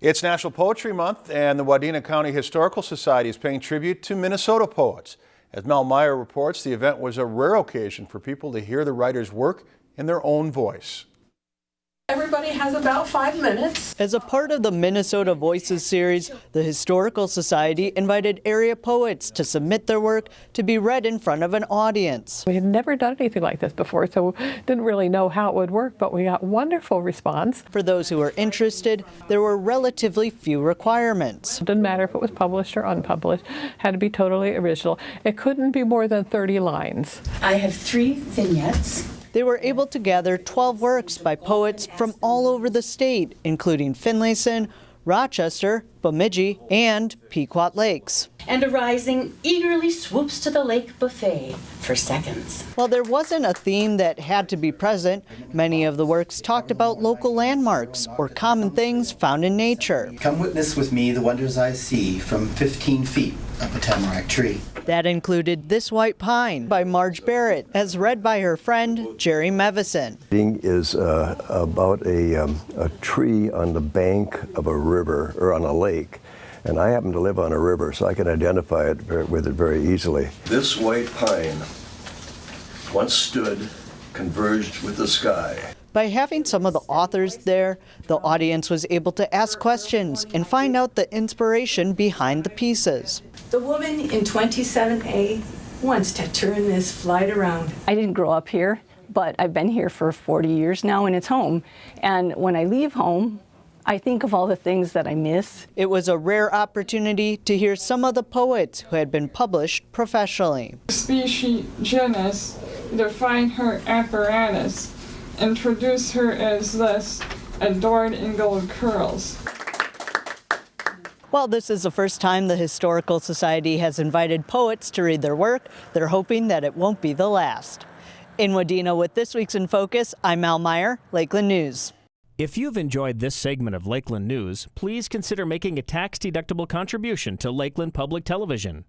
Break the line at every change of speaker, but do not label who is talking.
It's National Poetry Month, and the Wadena County Historical Society is paying tribute to Minnesota poets. As Mel Meyer reports, the event was a rare occasion for people to hear the writer's work in their own voice.
Everybody has about five minutes.
As a part of the Minnesota Voices series, the Historical Society invited area poets to submit their work to be read in front of an audience.
We had never done anything like this before, so didn't really know how it would work, but we got wonderful response.
For those who were interested, there were relatively few requirements.
It didn't matter if it was published or unpublished, had to be totally original. It couldn't be more than 30 lines.
I have three vignettes.
They were able to gather 12 works by poets from all over the state, including Finlayson, Rochester, Bemidji, and Pequot Lakes.
And a rising eagerly swoops to the lake buffet for seconds.
While there wasn't a theme that had to be present, many of the works talked about local landmarks or common things found in nature.
Come witness with me the wonders I see from 15 feet up a tamarack tree.
That included This White Pine by Marge Barrett, as read by her friend Jerry Mevison.
is uh, about a, um, a tree on the bank of a river or on a lake. And I happen to live on a river, so I can identify it with it very easily.
This white pine once stood converged with the sky.
By having some of the authors there, the audience was able to ask questions and find out the inspiration behind the pieces.
The woman in 27A wants to turn this flight around.
I didn't grow up here, but I've been here for 40 years now and it's home. And when I leave home, I think of all the things that I miss.
It was a rare opportunity to hear some of the poets who had been published professionally.
Species genus define her apparatus, introduce her as this adored in gold curls.
While this is the first time the Historical Society has invited poets to read their work, they're hoping that it won't be the last. In Wadena with this week's In Focus, I'm Mal Meyer, Lakeland News.
If you've enjoyed this segment of Lakeland News, please consider making a tax-deductible contribution to Lakeland Public Television.